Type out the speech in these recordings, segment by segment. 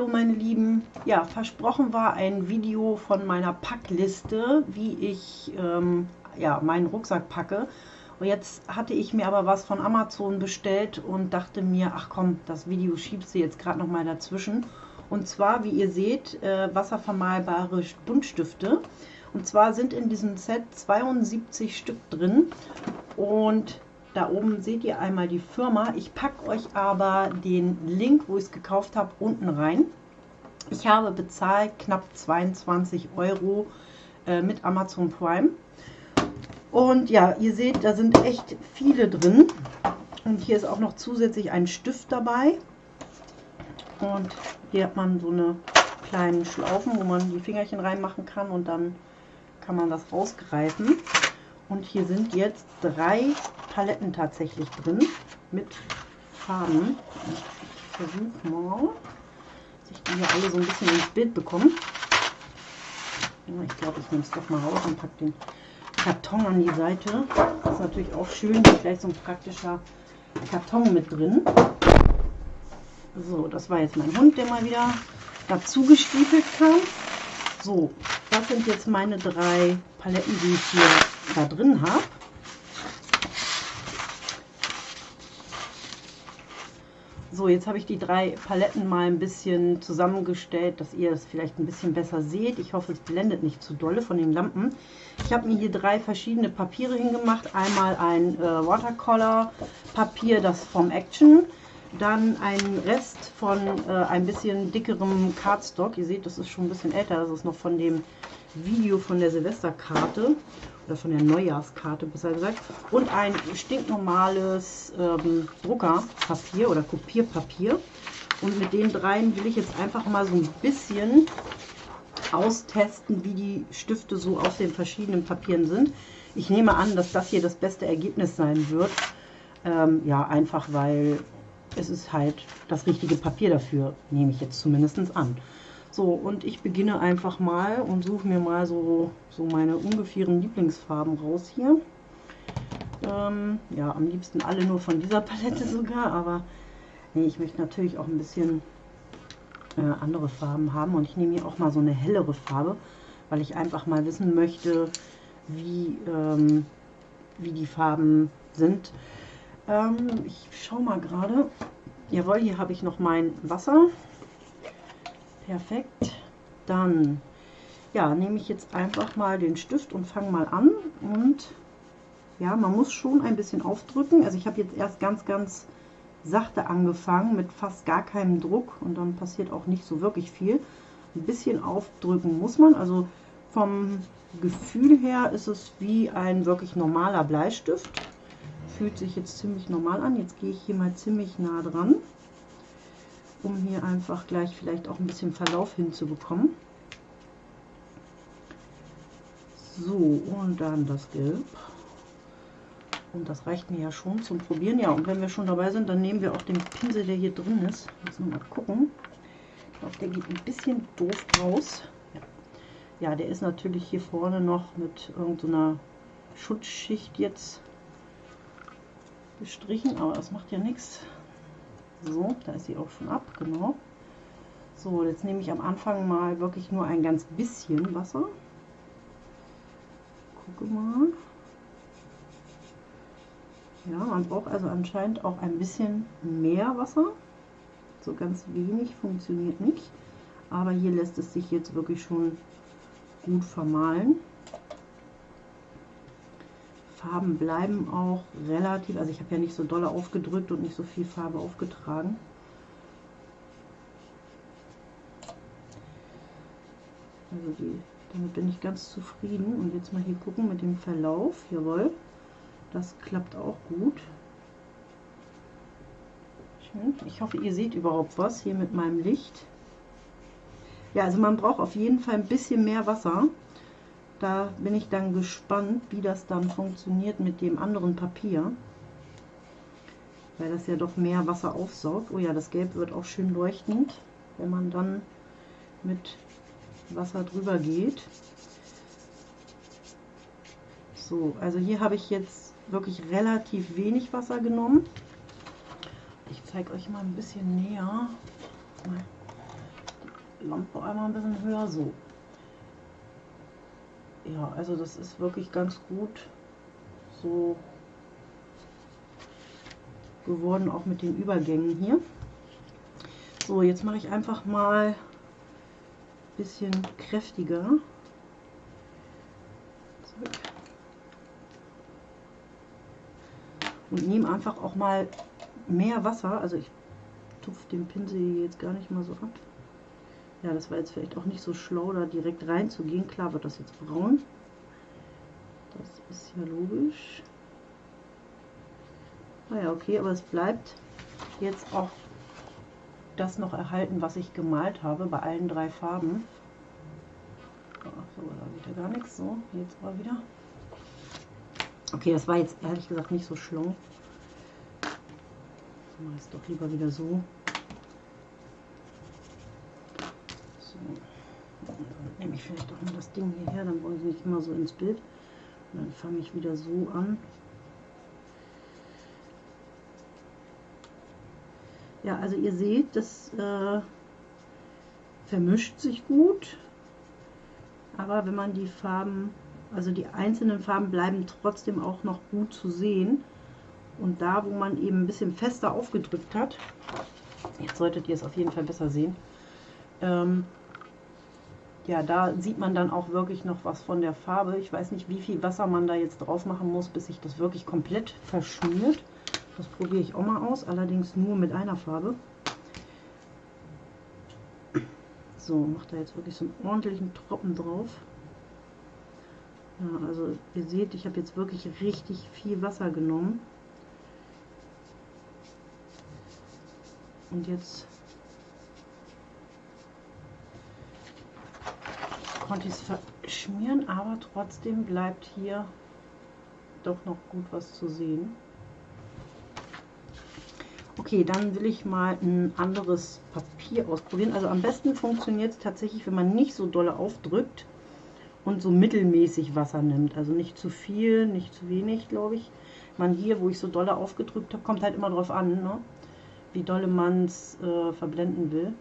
Hallo meine Lieben, ja versprochen war ein Video von meiner Packliste, wie ich ähm, ja, meinen Rucksack packe. Und jetzt hatte ich mir aber was von Amazon bestellt und dachte mir, ach komm, das Video schiebst du jetzt gerade noch mal dazwischen. Und zwar, wie ihr seht, äh, wasservermalbare Buntstifte. Und zwar sind in diesem Set 72 Stück drin und da oben seht ihr einmal die Firma. Ich packe euch aber den Link, wo ich es gekauft habe, unten rein. Ich habe bezahlt knapp 22 Euro äh, mit Amazon Prime. Und ja, ihr seht, da sind echt viele drin. Und hier ist auch noch zusätzlich ein Stift dabei. Und hier hat man so eine kleinen Schlaufen, wo man die Fingerchen reinmachen kann und dann kann man das rausgreifen. Und hier sind jetzt drei Paletten tatsächlich drin mit Farben. Ich versuche mal, hier alle so ein bisschen ins Bild bekomme. Ja, ich glaube, ich nehme es doch mal raus und packe den Karton an die Seite. Das ist natürlich auch schön, hier gleich so ein praktischer Karton mit drin. So, das war jetzt mein Hund, der mal wieder dazu gestiefelt kam. So, das sind jetzt meine drei Paletten, die ich hier da drin habe. So, jetzt habe ich die drei Paletten mal ein bisschen zusammengestellt, dass ihr es vielleicht ein bisschen besser seht. Ich hoffe, es blendet nicht zu dolle von den Lampen. Ich habe mir hier drei verschiedene Papiere hingemacht. Einmal ein äh, Watercolor-Papier, das vom Action. Dann ein Rest von äh, ein bisschen dickerem Cardstock. Ihr seht, das ist schon ein bisschen älter. Das ist noch von dem Video von der Silvesterkarte oder von der Neujahrskarte besser gesagt. Und ein stinknormales ähm, Druckerpapier oder Kopierpapier. Und mit den dreien will ich jetzt einfach mal so ein bisschen austesten, wie die Stifte so aus den verschiedenen Papieren sind. Ich nehme an, dass das hier das beste Ergebnis sein wird. Ähm, ja, einfach weil es ist halt das richtige Papier dafür, nehme ich jetzt zumindest an. So, und ich beginne einfach mal und suche mir mal so, so meine ungefähren Lieblingsfarben raus hier. Ähm, ja, am liebsten alle nur von dieser Palette sogar, aber nee, ich möchte natürlich auch ein bisschen äh, andere Farben haben. Und ich nehme hier auch mal so eine hellere Farbe, weil ich einfach mal wissen möchte, wie, ähm, wie die Farben sind. Ähm, ich schaue mal gerade. Jawohl, hier habe ich noch mein Wasser. Perfekt. Dann ja, nehme ich jetzt einfach mal den Stift und fange mal an. Und ja, man muss schon ein bisschen aufdrücken. Also ich habe jetzt erst ganz, ganz sachte angefangen mit fast gar keinem Druck und dann passiert auch nicht so wirklich viel. Ein bisschen aufdrücken muss man. Also vom Gefühl her ist es wie ein wirklich normaler Bleistift. Fühlt sich jetzt ziemlich normal an. Jetzt gehe ich hier mal ziemlich nah dran um hier einfach gleich vielleicht auch ein bisschen Verlauf hinzubekommen. So, und dann das Gelb. Und das reicht mir ja schon zum Probieren. Ja, und wenn wir schon dabei sind, dann nehmen wir auch den Pinsel, der hier drin ist. Jetzt mal gucken. Ich glaube, der geht ein bisschen doof raus. Ja. ja, der ist natürlich hier vorne noch mit irgendeiner Schutzschicht jetzt gestrichen, aber das macht ja nichts. So, da ist sie auch schon ab, genau. So, jetzt nehme ich am Anfang mal wirklich nur ein ganz bisschen Wasser. Gucke mal. Ja, man braucht also anscheinend auch ein bisschen mehr Wasser. So ganz wenig funktioniert nicht. Aber hier lässt es sich jetzt wirklich schon gut vermahlen. Farben bleiben auch relativ, also ich habe ja nicht so dolle aufgedrückt und nicht so viel Farbe aufgetragen. Also die, damit bin ich ganz zufrieden. Und jetzt mal hier gucken mit dem Verlauf. Jawohl, das klappt auch gut. Schön. Ich hoffe, ihr seht überhaupt was hier mit meinem Licht. Ja, also man braucht auf jeden Fall ein bisschen mehr Wasser. Da bin ich dann gespannt, wie das dann funktioniert mit dem anderen Papier. Weil das ja doch mehr Wasser aufsaugt. Oh ja, das Gelb wird auch schön leuchtend, wenn man dann mit Wasser drüber geht. So, also hier habe ich jetzt wirklich relativ wenig Wasser genommen. Ich zeige euch mal ein bisschen näher. Lampe einmal ein bisschen höher, so. Ja, also das ist wirklich ganz gut so geworden, auch mit den Übergängen hier. So, jetzt mache ich einfach mal ein bisschen kräftiger. Und nehme einfach auch mal mehr Wasser. Also ich tupfe den Pinsel jetzt gar nicht mal so ab. Ja, das war jetzt vielleicht auch nicht so schlau, da direkt reinzugehen. Klar wird das jetzt braun. Das ist ja logisch. Naja, ah okay, aber es bleibt jetzt auch das noch erhalten, was ich gemalt habe bei allen drei Farben. Ach so, da wieder gar nichts. So, jetzt aber wieder. Okay, das war jetzt ehrlich gesagt nicht so schlau. Ich mache es doch lieber wieder. So. Dann nehme ich vielleicht auch mal das Ding hierher, dann brauche ich nicht immer so ins Bild. Und dann fange ich wieder so an. Ja, also ihr seht, das äh, vermischt sich gut, aber wenn man die Farben, also die einzelnen Farben bleiben trotzdem auch noch gut zu sehen. Und da, wo man eben ein bisschen fester aufgedrückt hat, jetzt solltet ihr es auf jeden Fall besser sehen, ähm, ja, da sieht man dann auch wirklich noch was von der Farbe. Ich weiß nicht, wie viel Wasser man da jetzt drauf machen muss, bis sich das wirklich komplett verschmiert. Das probiere ich auch mal aus, allerdings nur mit einer Farbe. So, macht da jetzt wirklich so einen ordentlichen Tropfen drauf. Ja, also ihr seht, ich habe jetzt wirklich richtig viel Wasser genommen. Und jetzt konnte ich es verschmieren, aber trotzdem bleibt hier doch noch gut was zu sehen. Okay, dann will ich mal ein anderes Papier ausprobieren. Also am besten funktioniert es tatsächlich, wenn man nicht so dolle aufdrückt und so mittelmäßig Wasser nimmt. Also nicht zu viel, nicht zu wenig, glaube ich. Man hier, wo ich so dolle aufgedrückt habe, kommt halt immer drauf an, ne? wie dolle man es äh, verblenden will.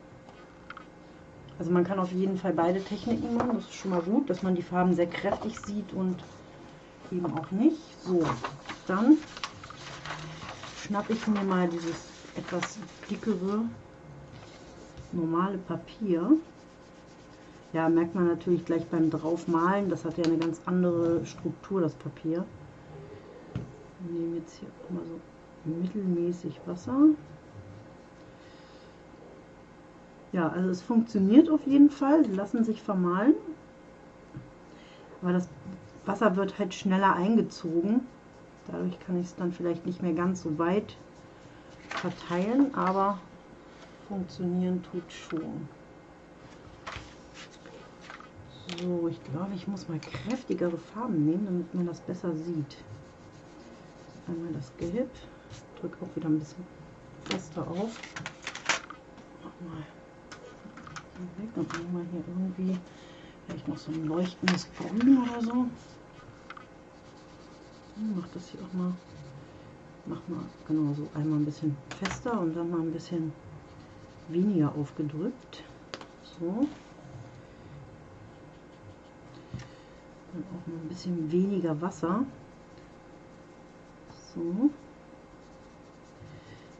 Also man kann auf jeden Fall beide Techniken machen, das ist schon mal gut, dass man die Farben sehr kräftig sieht und eben auch nicht. So, dann schnappe ich mir mal dieses etwas dickere normale Papier. Ja, merkt man natürlich gleich beim draufmalen, das hat ja eine ganz andere Struktur, das Papier. Wir nehmen jetzt hier mal so mittelmäßig Wasser. Ja, also es funktioniert auf jeden Fall, die lassen sich vermalen. Aber das Wasser wird halt schneller eingezogen. Dadurch kann ich es dann vielleicht nicht mehr ganz so weit verteilen, aber funktionieren tut schon. So, ich glaube, ich muss mal kräftigere Farben nehmen, damit man das besser sieht. Einmal das Gelb, drücke auch wieder ein bisschen fester auf. Nochmal weg und nehmen wir hier irgendwie vielleicht noch so ein leuchtendes Grün oder so. Mach das hier auch mal mach mal genau so einmal ein bisschen fester und dann mal ein bisschen weniger aufgedrückt. So. Dann auch mal ein bisschen weniger Wasser. So.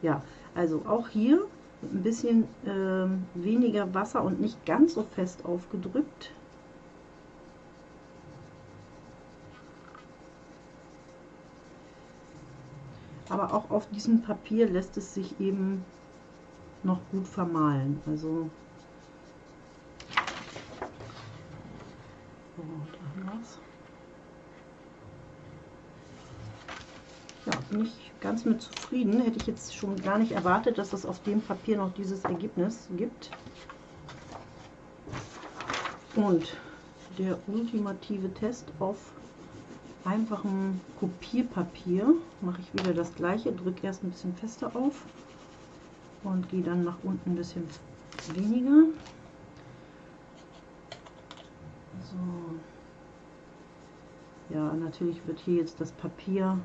Ja, also auch hier ein bisschen äh, weniger Wasser und nicht ganz so fest aufgedrückt. aber auch auf diesem Papier lässt es sich eben noch gut vermalen. Also so, da haben Ja, bin ich ganz mit zufrieden. Hätte ich jetzt schon gar nicht erwartet, dass es auf dem Papier noch dieses Ergebnis gibt. Und der ultimative Test auf einfachem Kopierpapier mache ich wieder das gleiche, drücke erst ein bisschen fester auf und gehe dann nach unten ein bisschen weniger. So. Ja, natürlich wird hier jetzt das Papier,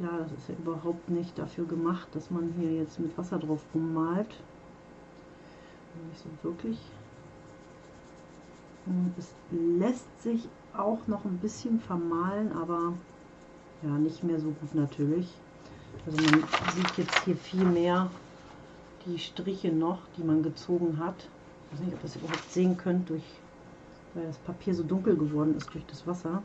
klar, das ist ja überhaupt nicht dafür gemacht, dass man hier jetzt mit Wasser drauf rummalt. Nicht so wirklich. Und es lässt sich auch noch ein bisschen vermalen, aber ja, nicht mehr so gut natürlich. Also man sieht jetzt hier viel mehr die Striche noch, die man gezogen hat. Ich weiß nicht, ob ihr das überhaupt sehen könnt, durch, weil das Papier so dunkel geworden ist durch das Wasser.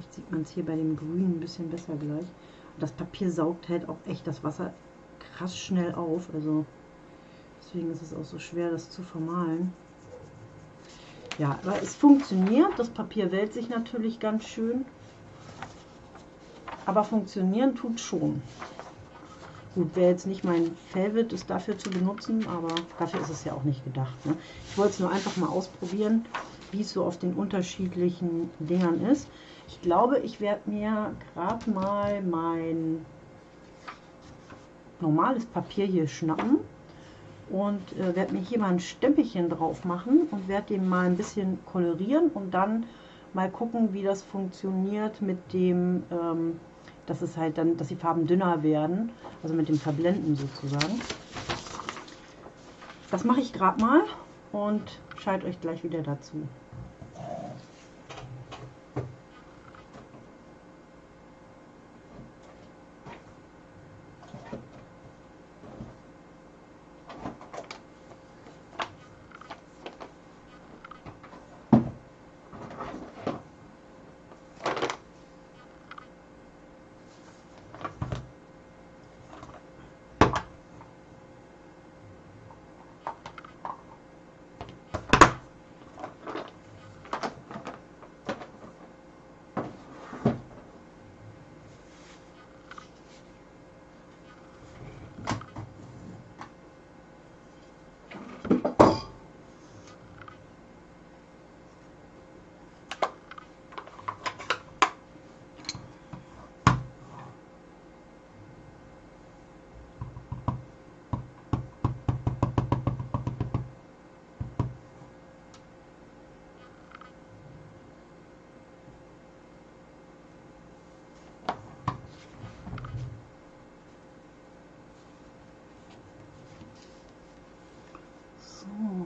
Vielleicht sieht man es hier bei dem Grün ein bisschen besser gleich. Und das Papier saugt halt auch echt das Wasser krass schnell auf. Also deswegen ist es auch so schwer, das zu vermalen. Ja, aber es funktioniert. Das Papier wählt sich natürlich ganz schön. Aber funktionieren tut schon. Gut, wäre jetzt nicht mein Favorite, es dafür zu benutzen, aber dafür ist es ja auch nicht gedacht. Ne? Ich wollte es nur einfach mal ausprobieren, wie es so auf den unterschiedlichen Dingern ist. Ich glaube, ich werde mir gerade mal mein normales Papier hier schnappen und äh, werde mir hier mal ein Stempelchen drauf machen und werde den mal ein bisschen kolorieren und dann mal gucken, wie das funktioniert mit dem ähm, dass es halt dann, dass die Farben dünner werden, also mit dem Verblenden sozusagen. Das mache ich gerade mal und schalte euch gleich wieder dazu. Das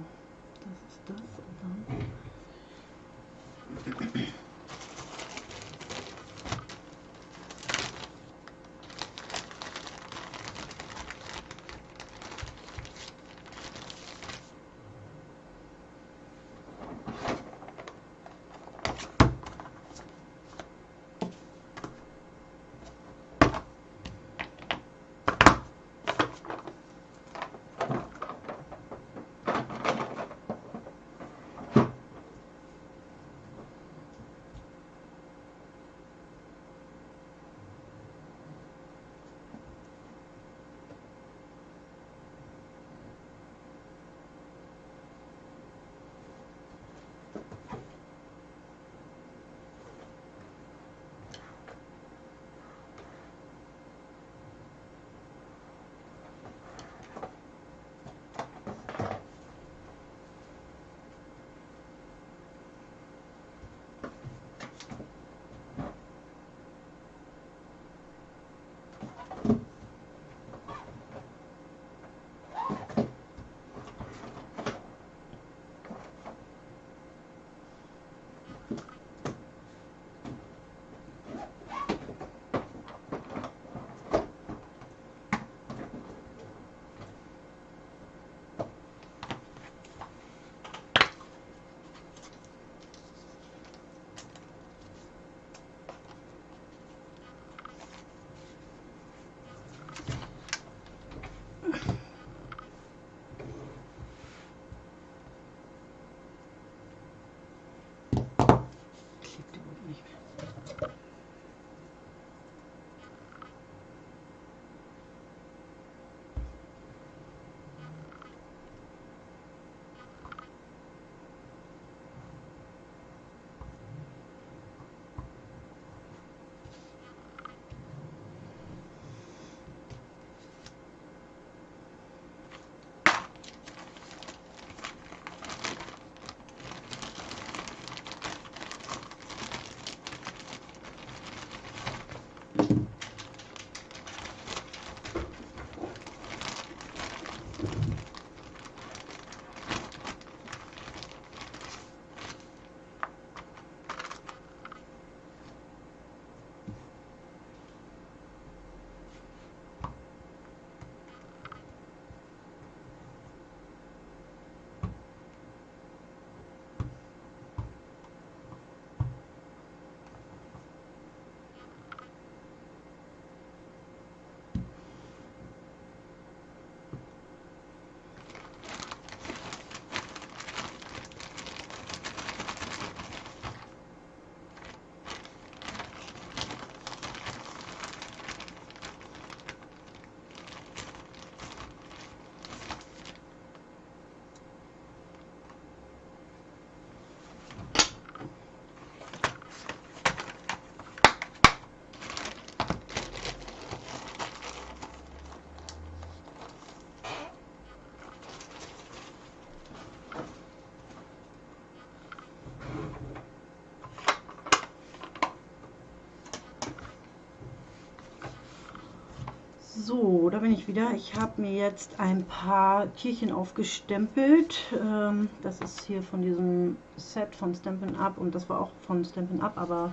So, da bin ich wieder. Ich habe mir jetzt ein paar Tierchen aufgestempelt. Ähm, das ist hier von diesem Set von Stampin' Up und das war auch von Stampin' Up, aber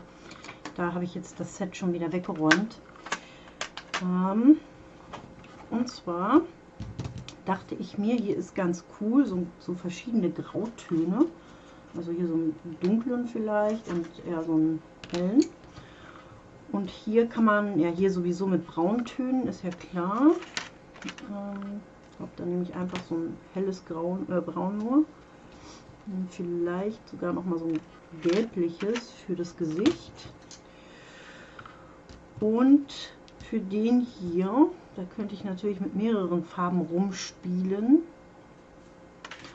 da habe ich jetzt das Set schon wieder weggeräumt. Ähm, und zwar dachte ich mir, hier ist ganz cool, so, so verschiedene Grautöne. Also hier so einen dunklen vielleicht und eher so einen hellen. Und hier kann man, ja hier sowieso mit Brauntönen, ist ja klar. Ähm, ich habe dann nämlich einfach so ein helles Grau, äh, Braun nur. Und vielleicht sogar noch mal so ein gelbliches für das Gesicht. Und für den hier, da könnte ich natürlich mit mehreren Farben rumspielen.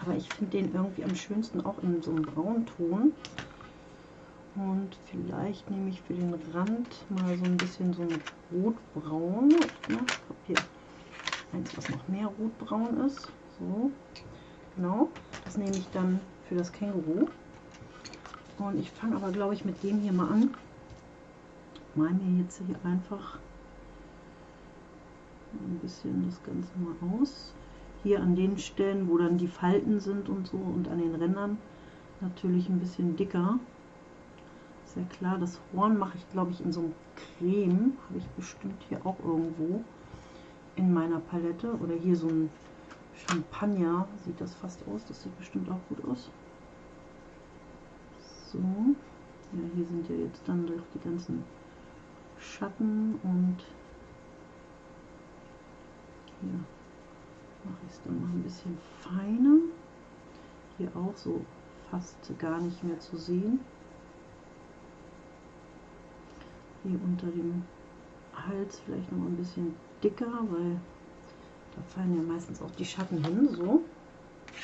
Aber ich finde den irgendwie am schönsten auch in so einem Braunton. Und vielleicht nehme ich für den Rand mal so ein bisschen so ein rotbraun. Ich habe hier eins, was noch mehr rotbraun ist. So, genau. Das nehme ich dann für das Känguru. Und ich fange aber, glaube ich, mit dem hier mal an. Mal mir jetzt hier einfach ein bisschen das Ganze mal aus. Hier an den Stellen, wo dann die Falten sind und so und an den Rändern natürlich ein bisschen dicker. Sehr klar, das Horn mache ich glaube ich in so einem Creme, habe ich bestimmt hier auch irgendwo in meiner Palette. Oder hier so ein Champagner, sieht das fast aus, das sieht bestimmt auch gut aus. So, ja hier sind ja jetzt dann durch die ganzen Schatten und hier mache ich es dann noch ein bisschen feiner. Hier auch so fast gar nicht mehr zu sehen. Hier unter dem Hals vielleicht noch ein bisschen dicker, weil da fallen ja meistens auch die Schatten hin. So,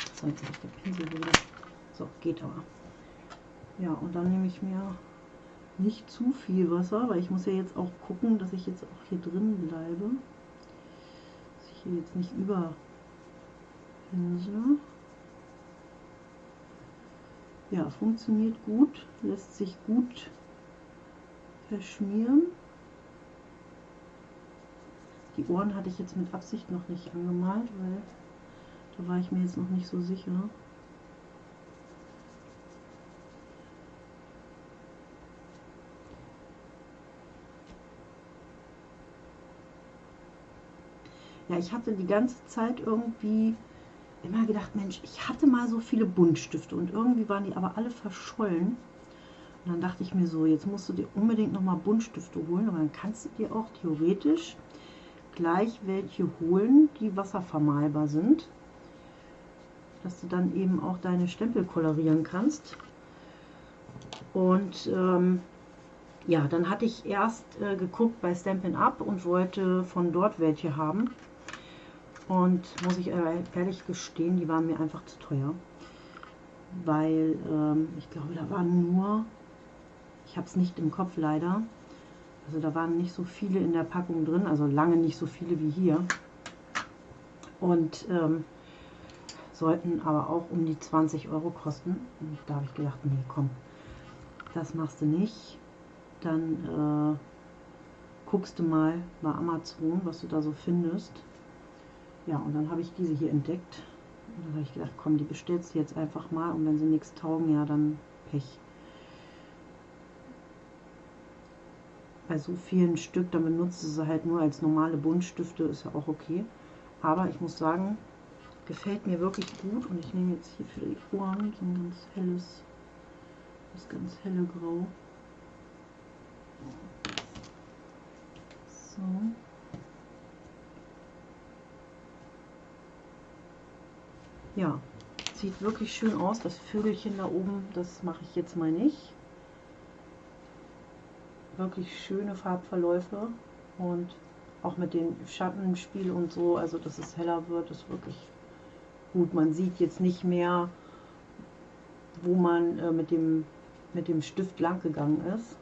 jetzt habe ich der Pinsel wieder. So, geht aber. Ja, und dann nehme ich mir nicht zu viel Wasser, weil ich muss ja jetzt auch gucken, dass ich jetzt auch hier drin bleibe hier jetzt nicht über Ja, funktioniert gut, lässt sich gut verschmieren. Die Ohren hatte ich jetzt mit Absicht noch nicht angemalt, weil da war ich mir jetzt noch nicht so sicher. Ja, ich hatte die ganze Zeit irgendwie immer gedacht, Mensch, ich hatte mal so viele Buntstifte und irgendwie waren die aber alle verschollen. Und dann dachte ich mir so, jetzt musst du dir unbedingt nochmal Buntstifte holen, aber dann kannst du dir auch theoretisch gleich welche holen, die wasservermalbar sind, dass du dann eben auch deine Stempel kolorieren kannst. Und ähm, ja, dann hatte ich erst äh, geguckt bei Stampin' Up und wollte von dort welche haben. Und muss ich ehrlich gestehen, die waren mir einfach zu teuer. Weil ähm, ich glaube, da waren nur, ich habe es nicht im Kopf leider, also da waren nicht so viele in der Packung drin, also lange nicht so viele wie hier. Und ähm, sollten aber auch um die 20 Euro kosten. Und da habe ich gedacht, nee, komm, das machst du nicht. Dann äh, guckst du mal bei Amazon, was du da so findest. Ja, und dann habe ich diese hier entdeckt. Und dann habe ich gedacht, komm, die bestellst du jetzt einfach mal und wenn sie nichts taugen, ja, dann Pech. Bei so vielen Stück, dann benutzt du sie halt nur als normale Buntstifte, ist ja auch okay. Aber ich muss sagen, gefällt mir wirklich gut und ich nehme jetzt hier für die Ohren so ein ganz helles, das ganz helle Grau. So. ja, sieht wirklich schön aus. Das Vögelchen da oben, das mache ich jetzt mal nicht. Wirklich schöne Farbverläufe und auch mit dem Schattenspiel und so, also dass es heller wird, ist wirklich gut. Man sieht jetzt nicht mehr, wo man äh, mit, dem, mit dem Stift lang gegangen ist.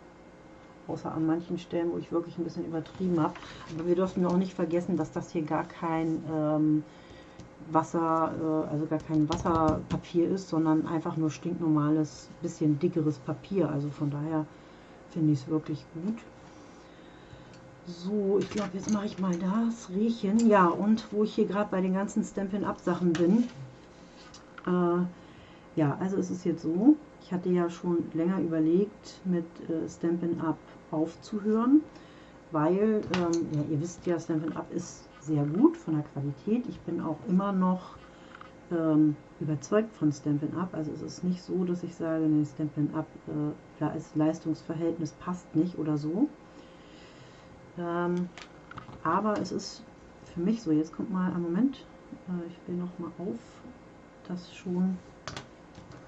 Außer an manchen Stellen, wo ich wirklich ein bisschen übertrieben habe. Aber wir dürfen auch nicht vergessen, dass das hier gar kein ähm, Wasser, äh, also gar kein Wasserpapier ist, sondern einfach nur stinknormales, bisschen dickeres Papier. Also von daher finde ich es wirklich gut. So, ich glaube, jetzt mache ich mal das Riechen. Ja, und wo ich hier gerade bei den ganzen Stampin'-Up-Sachen bin. Äh, ja, also es ist jetzt so, ich hatte ja schon länger überlegt, mit äh, Stampin' Up aufzuhören, weil, ähm, ja, ihr wisst ja, Stampin' Up ist sehr gut von der Qualität. Ich bin auch immer noch ähm, überzeugt von Stampin' Up. Also es ist nicht so, dass ich sage, nee, Stampin' Up, äh, ist Leistungsverhältnis passt nicht oder so. Ähm, aber es ist für mich so, jetzt kommt mal ein Moment, äh, ich will noch mal auf, das schon,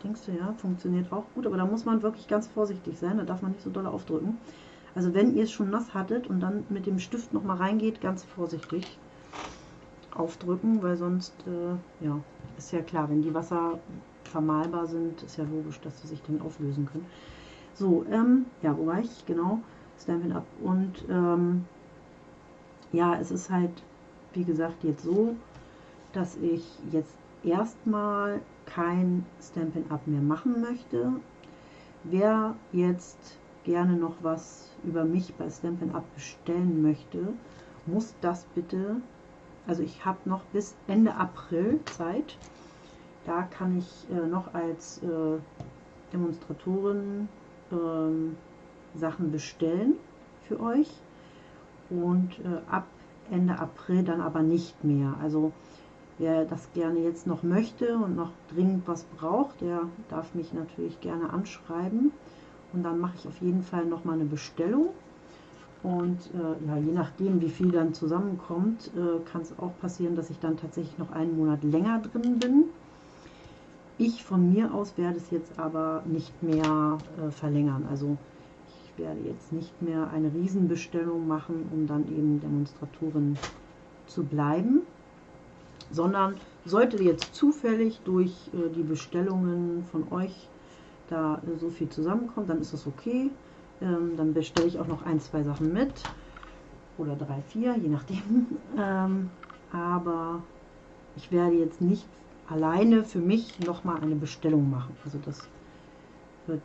denkst du ja, funktioniert auch gut, aber da muss man wirklich ganz vorsichtig sein, da darf man nicht so doll aufdrücken. Also wenn ihr es schon nass hattet und dann mit dem Stift noch mal reingeht, ganz vorsichtig aufdrücken, weil sonst, äh, ja, ist ja klar, wenn die Wasser vermalbar sind, ist ja logisch, dass sie sich dann auflösen können. So, ähm, ja, wo war ich? Genau, Stampin' Up. Und ähm, ja, es ist halt, wie gesagt, jetzt so, dass ich jetzt erstmal kein Stampin' Up mehr machen möchte. Wer jetzt gerne noch was über mich bei Stampin' Up bestellen möchte, muss das bitte also ich habe noch bis Ende April Zeit. Da kann ich äh, noch als äh, Demonstratorin äh, Sachen bestellen für euch. Und äh, ab Ende April dann aber nicht mehr. Also wer das gerne jetzt noch möchte und noch dringend was braucht, der darf mich natürlich gerne anschreiben. Und dann mache ich auf jeden Fall noch mal eine Bestellung. Und äh, ja, je nachdem, wie viel dann zusammenkommt, äh, kann es auch passieren, dass ich dann tatsächlich noch einen Monat länger drin bin. Ich von mir aus werde es jetzt aber nicht mehr äh, verlängern. Also ich werde jetzt nicht mehr eine Riesenbestellung machen, um dann eben Demonstratorin zu bleiben, sondern sollte jetzt zufällig durch äh, die Bestellungen von euch da äh, so viel zusammenkommen, dann ist das okay. Ähm, dann bestelle ich auch noch ein, zwei Sachen mit. Oder drei, vier, je nachdem. Ähm, aber ich werde jetzt nicht alleine für mich nochmal eine Bestellung machen. Also das wird,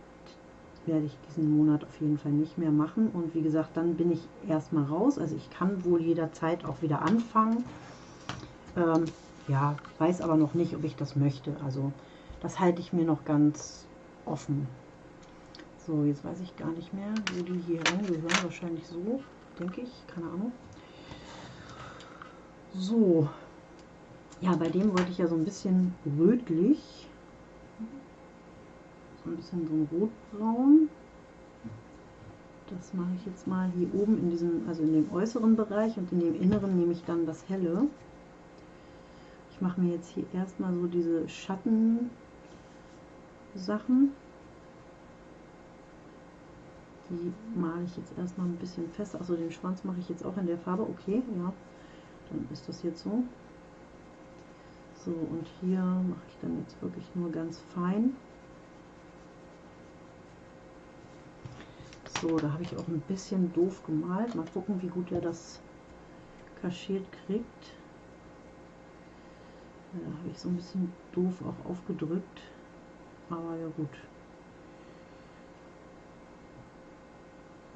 werde ich diesen Monat auf jeden Fall nicht mehr machen. Und wie gesagt, dann bin ich erstmal raus. Also ich kann wohl jederzeit auch wieder anfangen. Ähm, ja, weiß aber noch nicht, ob ich das möchte. Also das halte ich mir noch ganz offen. So, jetzt weiß ich gar nicht mehr, wo die hier reingehören. Wahrscheinlich so, denke ich. Keine Ahnung. So. Ja, bei dem wollte ich ja so ein bisschen rötlich. So ein bisschen so ein rotbraun. Das mache ich jetzt mal hier oben in diesem, also in dem äußeren Bereich und in dem inneren nehme ich dann das helle. Ich mache mir jetzt hier erstmal so diese Schatten Sachen. Die male ich jetzt erstmal ein bisschen fester. Also den Schwanz mache ich jetzt auch in der Farbe. Okay, ja. Dann ist das jetzt so. So, und hier mache ich dann jetzt wirklich nur ganz fein. So, da habe ich auch ein bisschen doof gemalt. Mal gucken, wie gut er das kaschiert kriegt. Da habe ich so ein bisschen doof auch aufgedrückt. Aber ja gut.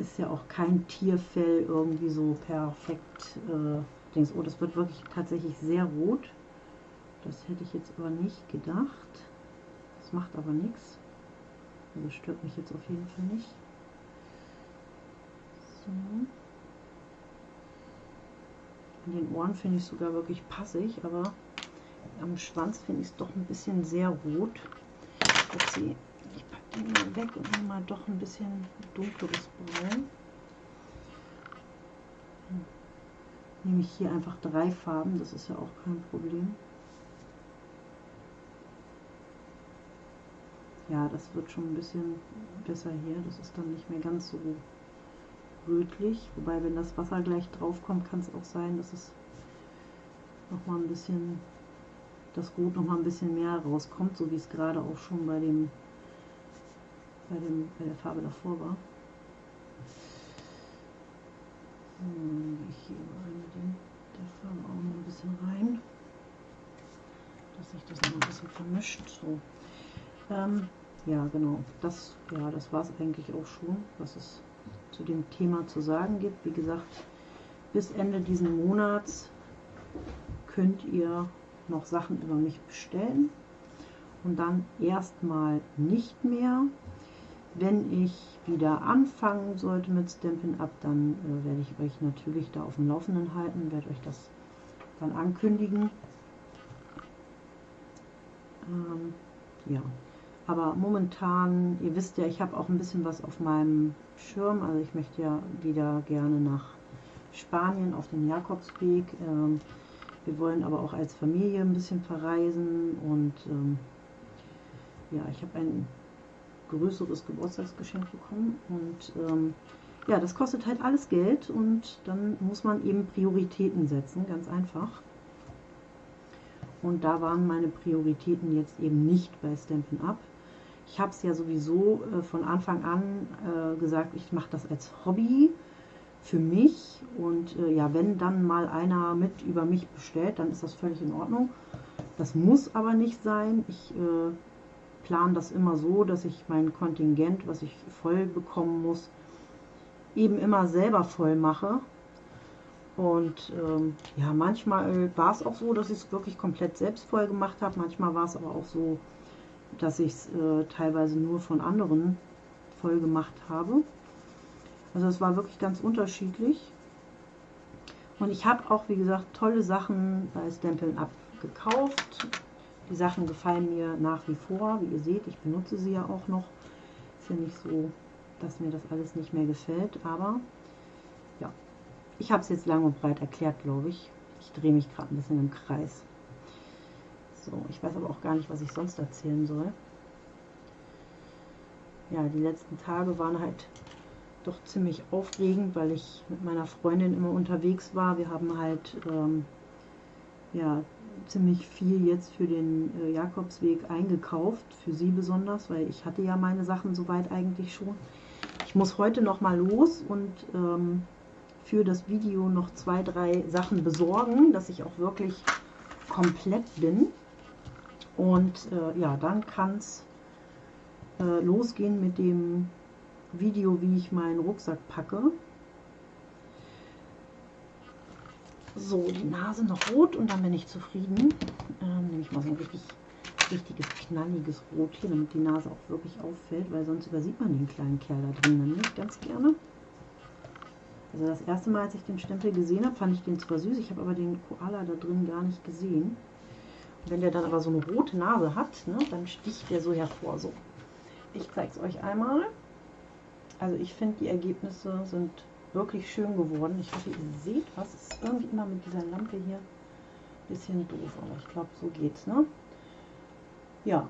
Ist ja auch kein Tierfell irgendwie so perfekt. Äh, denkst, oh, das wird wirklich tatsächlich sehr rot. Das hätte ich jetzt aber nicht gedacht. Das macht aber nichts. Also stört mich jetzt auf jeden Fall nicht. So. An den Ohren finde ich sogar wirklich passig, aber am Schwanz finde ich es doch ein bisschen sehr rot. Upsi den mal weg und nehme mal doch ein bisschen dunkleres Braun. Hm. Nehme ich hier einfach drei Farben, das ist ja auch kein Problem. Ja, das wird schon ein bisschen besser hier. Das ist dann nicht mehr ganz so rötlich. Wobei, wenn das Wasser gleich drauf kommt, kann es auch sein, dass es noch mal ein bisschen, das Rot noch mal ein bisschen mehr rauskommt, so wie es gerade auch schon bei dem bei, dem, bei der Farbe davor war. So, ich hier mal mit dem, der Farbe auch noch ein bisschen rein, dass sich das noch ein bisschen vermischt. So. Ähm, ja, genau. Das, ja, das war es eigentlich auch schon, was es zu dem Thema zu sagen gibt. Wie gesagt, bis Ende diesen Monats könnt ihr noch Sachen über mich bestellen und dann erstmal nicht mehr. Wenn ich wieder anfangen sollte mit Stampin' Up, dann äh, werde ich euch natürlich da auf dem Laufenden halten, werde euch das dann ankündigen. Ähm, ja, aber momentan, ihr wisst ja, ich habe auch ein bisschen was auf meinem Schirm, also ich möchte ja wieder gerne nach Spanien auf den Jakobsweg. Ähm, wir wollen aber auch als Familie ein bisschen verreisen und ähm, ja, ich habe ein größeres Geburtstagsgeschenk bekommen und ähm, ja, das kostet halt alles Geld und dann muss man eben Prioritäten setzen, ganz einfach. Und da waren meine Prioritäten jetzt eben nicht bei Stampin' Up. Ich habe es ja sowieso äh, von Anfang an äh, gesagt, ich mache das als Hobby für mich und äh, ja, wenn dann mal einer mit über mich bestellt, dann ist das völlig in Ordnung. Das muss aber nicht sein. Ich äh, plane das immer so, dass ich mein Kontingent, was ich voll bekommen muss, eben immer selber voll mache. Und ähm, ja, manchmal war es auch so, dass ich es wirklich komplett selbst voll gemacht habe. Manchmal war es aber auch so, dass ich es äh, teilweise nur von anderen voll gemacht habe. Also es war wirklich ganz unterschiedlich. Und ich habe auch, wie gesagt, tolle Sachen bei Stampin' Up gekauft. Die Sachen gefallen mir nach wie vor. Wie ihr seht, ich benutze sie ja auch noch. Ist ja nicht so, dass mir das alles nicht mehr gefällt. Aber ja, ich habe es jetzt lang und breit erklärt, glaube ich. Ich drehe mich gerade ein bisschen im Kreis. So, ich weiß aber auch gar nicht, was ich sonst erzählen soll. Ja, die letzten Tage waren halt doch ziemlich aufregend, weil ich mit meiner Freundin immer unterwegs war. Wir haben halt ähm, ja, ziemlich viel jetzt für den äh, Jakobsweg eingekauft, für sie besonders, weil ich hatte ja meine Sachen soweit eigentlich schon. Ich muss heute noch mal los und ähm, für das Video noch zwei, drei Sachen besorgen, dass ich auch wirklich komplett bin. Und äh, ja, dann kann es äh, losgehen mit dem Video, wie ich meinen Rucksack packe. So, die Nase noch rot und dann bin ich zufrieden. Ähm, nehme ich mal so ein richtig, richtiges, knalliges Rot hier, damit die Nase auch wirklich auffällt, weil sonst übersieht man den kleinen Kerl da drin nämlich ganz gerne. Also das erste Mal, als ich den Stempel gesehen habe, fand ich den zwar süß, ich habe aber den Koala da drin gar nicht gesehen. Und wenn der dann aber so eine rote Nase hat, ne, dann sticht der so hervor. So, ich zeige es euch einmal. Also ich finde, die Ergebnisse sind wirklich schön geworden. Ich hoffe, ihr seht was. Ist irgendwie immer mit dieser Lampe hier ein bisschen doof, aber ich glaube, so geht's, ne? Ja,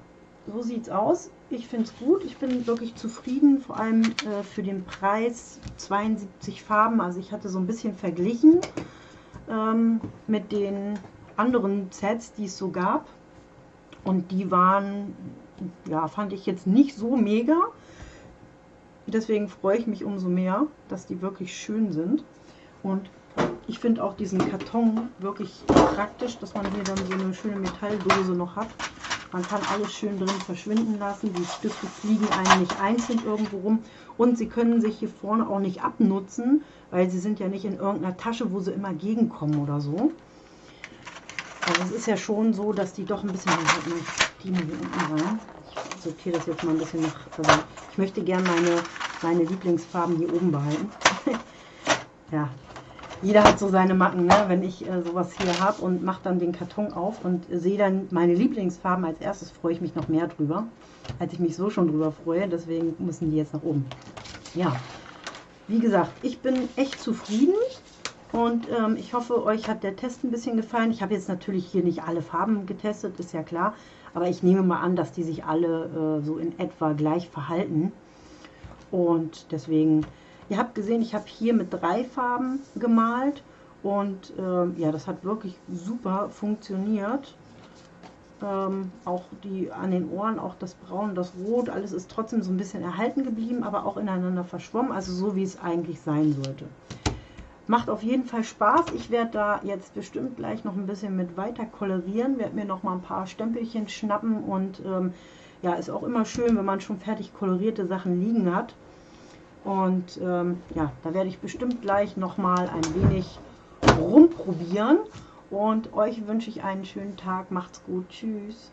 so sieht's aus. Ich finde es gut. Ich bin wirklich zufrieden, vor allem äh, für den Preis 72 Farben. Also ich hatte so ein bisschen verglichen ähm, mit den anderen Sets, die es so gab. Und die waren, ja, fand ich jetzt nicht so mega. Deswegen freue ich mich umso mehr, dass die wirklich schön sind. Und ich finde auch diesen Karton wirklich praktisch, dass man hier dann so eine schöne Metalldose noch hat. Man kann alles schön drin verschwinden lassen. Die Stifte fliegen einem nicht einzeln irgendwo rum. Und sie können sich hier vorne auch nicht abnutzen, weil sie sind ja nicht in irgendeiner Tasche, wo sie immer gegenkommen oder so. Also es ist ja schon so, dass die doch ein bisschen... Die hier unten rein ich sortiere das jetzt mal ein bisschen nach. Also ich möchte gerne meine, meine Lieblingsfarben hier oben behalten. ja, jeder hat so seine Macken, ne? wenn ich äh, sowas hier habe und mache dann den Karton auf und sehe dann meine Lieblingsfarben als erstes, freue ich mich noch mehr drüber, als ich mich so schon drüber freue. Deswegen müssen die jetzt nach oben. Ja, wie gesagt, ich bin echt zufrieden. Und ähm, ich hoffe, euch hat der Test ein bisschen gefallen. Ich habe jetzt natürlich hier nicht alle Farben getestet, ist ja klar. Aber ich nehme mal an, dass die sich alle äh, so in etwa gleich verhalten. Und deswegen, ihr habt gesehen, ich habe hier mit drei Farben gemalt. Und äh, ja, das hat wirklich super funktioniert. Ähm, auch die an den Ohren, auch das Braun, das Rot, alles ist trotzdem so ein bisschen erhalten geblieben, aber auch ineinander verschwommen. Also so, wie es eigentlich sein sollte. Macht auf jeden Fall Spaß. Ich werde da jetzt bestimmt gleich noch ein bisschen mit weiter kolorieren. Werde mir noch mal ein paar Stempelchen schnappen und ähm, ja, ist auch immer schön, wenn man schon fertig kolorierte Sachen liegen hat. Und ähm, ja, da werde ich bestimmt gleich noch mal ein wenig rumprobieren. Und euch wünsche ich einen schönen Tag. Macht's gut. Tschüss.